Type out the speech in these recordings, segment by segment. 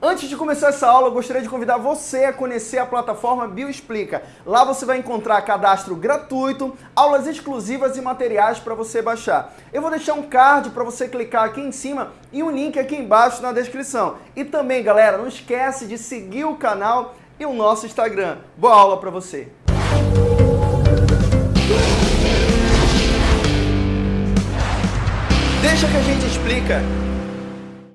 Antes de começar essa aula, eu gostaria de convidar você a conhecer a plataforma Bioexplica. Lá você vai encontrar cadastro gratuito, aulas exclusivas e materiais para você baixar. Eu vou deixar um card para você clicar aqui em cima e um link aqui embaixo na descrição. E também, galera, não esquece de seguir o canal e o nosso Instagram. Boa aula para você! Deixa que a gente explica.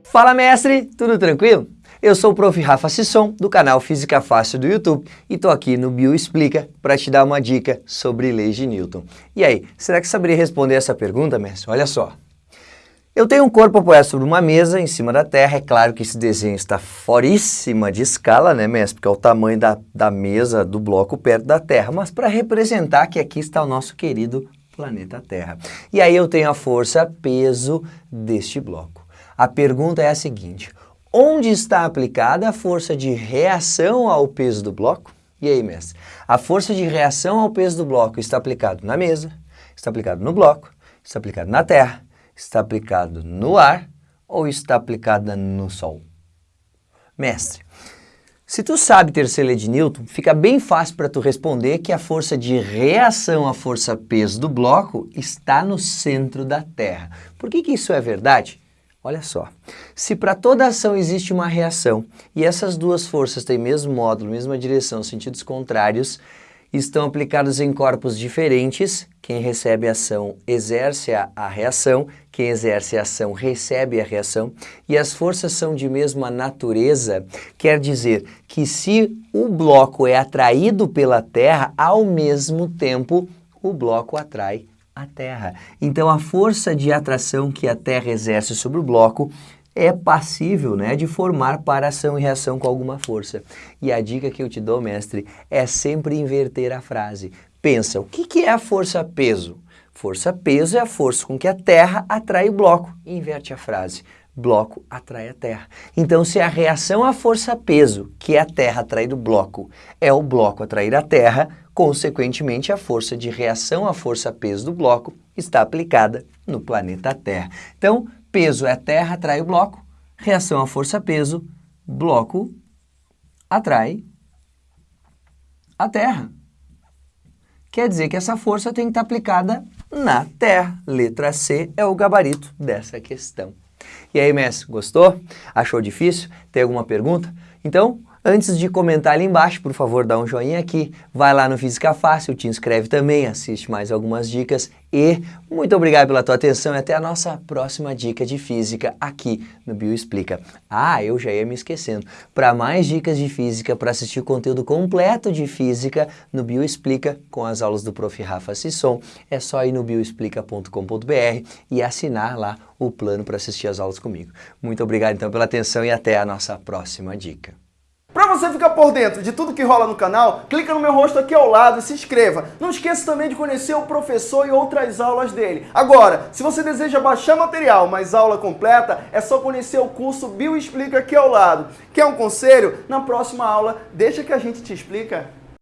Fala mestre, tudo tranquilo? Eu sou o Prof. Rafa Sisson, do canal Física Fácil do YouTube, e estou aqui no Bio Explica para te dar uma dica sobre leis de Newton. E aí, será que saberia responder essa pergunta, mestre? Olha só. Eu tenho um corpo apoiado sobre uma mesa em cima da Terra. É claro que esse desenho está foríssima de escala, né, mestre? Porque é o tamanho da, da mesa, do bloco perto da Terra. Mas para representar que aqui está o nosso querido planeta Terra. E aí eu tenho a força peso deste bloco. A pergunta é a seguinte, Onde está aplicada a força de reação ao peso do bloco? E aí, mestre? A força de reação ao peso do bloco está aplicado na mesa, está aplicado no bloco, está aplicado na terra, está aplicado no ar ou está aplicada no sol? Mestre, se tu sabe terceira lei de Newton, fica bem fácil para tu responder que a força de reação à força-peso do bloco está no centro da Terra. Por que, que isso é verdade? Olha só, se para toda ação existe uma reação e essas duas forças têm mesmo módulo, mesma direção, sentidos contrários, estão aplicados em corpos diferentes, quem recebe a ação exerce a, a reação, quem exerce a ação recebe a reação, e as forças são de mesma natureza, quer dizer que se o bloco é atraído pela Terra, ao mesmo tempo o bloco atrai a Terra. Então a força de atração que a Terra exerce sobre o bloco é passível né, de formar paração e reação com alguma força. E a dica que eu te dou, mestre, é sempre inverter a frase. Pensa, o que, que é a força-peso? Força-peso é a força com que a Terra atrai o bloco. Inverte a frase. Bloco atrai a Terra. Então, se a reação à força-peso, que é a Terra atrair o bloco, é o bloco atrair a Terra, Consequentemente, a força de reação à força-peso do bloco está aplicada no planeta Terra. Então, peso é Terra, atrai o bloco, reação à força-peso, bloco atrai a Terra. Quer dizer que essa força tem que estar aplicada na Terra. Letra C é o gabarito dessa questão. E aí, mestre, gostou? Achou difícil? Tem alguma pergunta? Então, Antes de comentar ali embaixo, por favor, dá um joinha aqui, vai lá no Física Fácil, te inscreve também, assiste mais algumas dicas e muito obrigado pela tua atenção e até a nossa próxima dica de física aqui no Bioexplica. Ah, eu já ia me esquecendo. Para mais dicas de física, para assistir o conteúdo completo de física no Bioexplica com as aulas do Prof. Rafa Sisson, é só ir no bioexplica.com.br e assinar lá o plano para assistir as aulas comigo. Muito obrigado então pela atenção e até a nossa próxima dica. Você ficar por dentro de tudo que rola no canal, clica no meu rosto aqui ao lado e se inscreva. Não esqueça também de conhecer o professor e outras aulas dele. Agora, se você deseja baixar material, mas aula completa, é só conhecer o curso Bio Explica aqui ao lado. Quer um conselho? Na próxima aula, deixa que a gente te explica.